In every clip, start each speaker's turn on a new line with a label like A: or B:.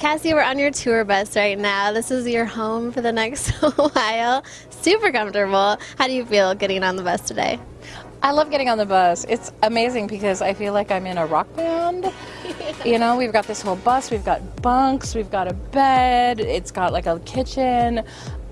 A: Cassie, we're on your tour bus right now. This is your home for the next while. Super comfortable. How do you feel getting on the bus today?
B: I love getting on the bus. It's amazing because I feel like I'm in a rock band. you know, we've got this whole bus, we've got bunks, we've got a bed, it's got like a kitchen.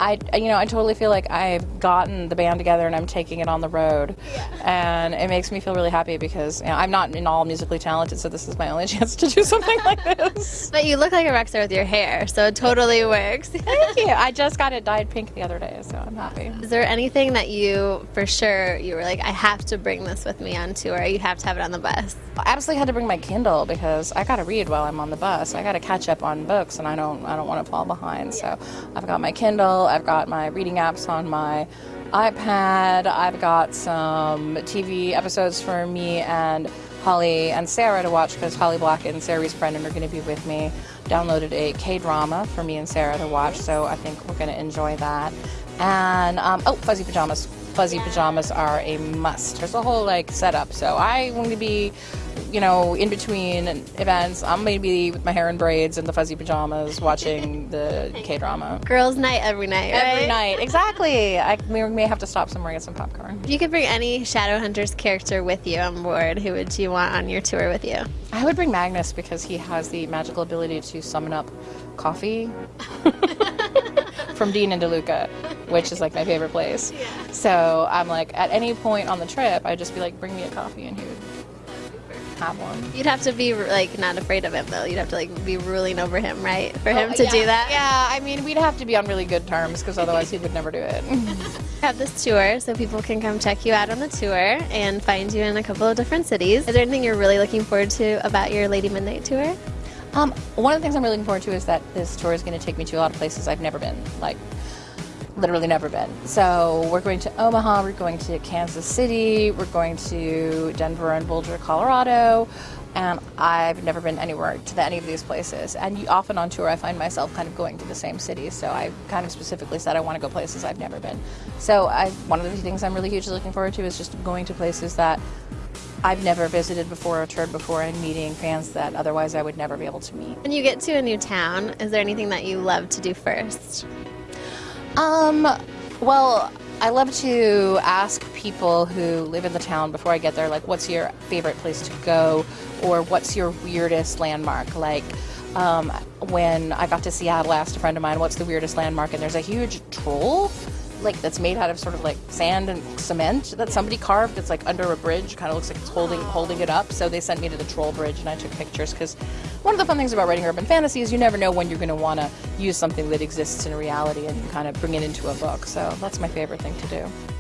B: I, you know, I totally feel like I've gotten the band together and I'm taking it on the road, and it makes me feel really happy because you know, I'm not in all musically talented, so this is my only chance to do something like this.
A: But you look like a rock star with your hair, so it totally works.
B: Thank you. I just got it dyed pink the other day, so I'm happy.
A: Is there anything that you, for sure, you were like, I have to bring this with me on tour? You have to have it on the bus.
B: I absolutely had to bring my Kindle because I got to read while I'm on the bus. I got to catch up on books, and I don't, I don't want to fall behind. So I've got my Kindle. I've got my reading apps on my iPad. I've got some TV episodes for me and Holly and Sarah to watch because Holly Black and Sarah Rees Brennan are going to be with me. Downloaded a K drama for me and Sarah to watch, so I think we're going to enjoy that. And um, oh, fuzzy pajamas. Fuzzy pajamas are a must. There's a whole like setup, so I want to be you know, in between events, I'm going to be with my hair in braids and the fuzzy pajamas watching the K drama.
A: Girls' night every night, right?
B: Every night, exactly. I we may have to stop somewhere and get some popcorn.
A: If you could bring any Shadowhunters character with you on board, who would you want on your tour with you?
B: I would bring Magnus because he has the magical ability to summon up coffee from Dean and DeLuca, which is like my favorite place. Yeah. So I'm like, at any point on the trip, I'd just be like, bring me a coffee, and he would have one.
A: You'd have to be like not afraid of him though. You'd have to like be ruling over him, right? For him to
B: yeah.
A: do that.
B: Yeah, I mean, we'd have to be on really good terms because otherwise he would never do it.
A: have this tour so people can come check you out on the tour and find you in a couple of different cities. Is there anything you're really looking forward to about your Lady Midnight tour?
B: Um, one of the things I'm really looking forward to is that this tour is going to take me to a lot of places I've never been, like literally never been. So we're going to Omaha, we're going to Kansas City, we're going to Denver and Boulder, Colorado, and I've never been anywhere to any of these places. And often on tour, I find myself kind of going to the same cities. So I kind of specifically said I want to go places I've never been. So I, one of the things I'm really hugely looking forward to is just going to places that I've never visited before or toured before and meeting fans that otherwise I would never be able to meet.
A: When you get to a new town, is there anything that you love to do first?
B: Um, well, I love to ask people who live in the town before I get there, like, what's your favorite place to go, or what's your weirdest landmark? Like, um, when I got to Seattle, I asked a friend of mine, what's the weirdest landmark? And there's a huge troll like that's made out of sort of like sand and cement that somebody carved. It's like under a bridge, kind of looks like it's holding holding it up. So they sent me to the troll bridge, and I took pictures because one of the fun things about writing urban fantasy is you never know when you're going to want to use something that exists in reality and kind of bring it into a book. So that's my favorite thing to do.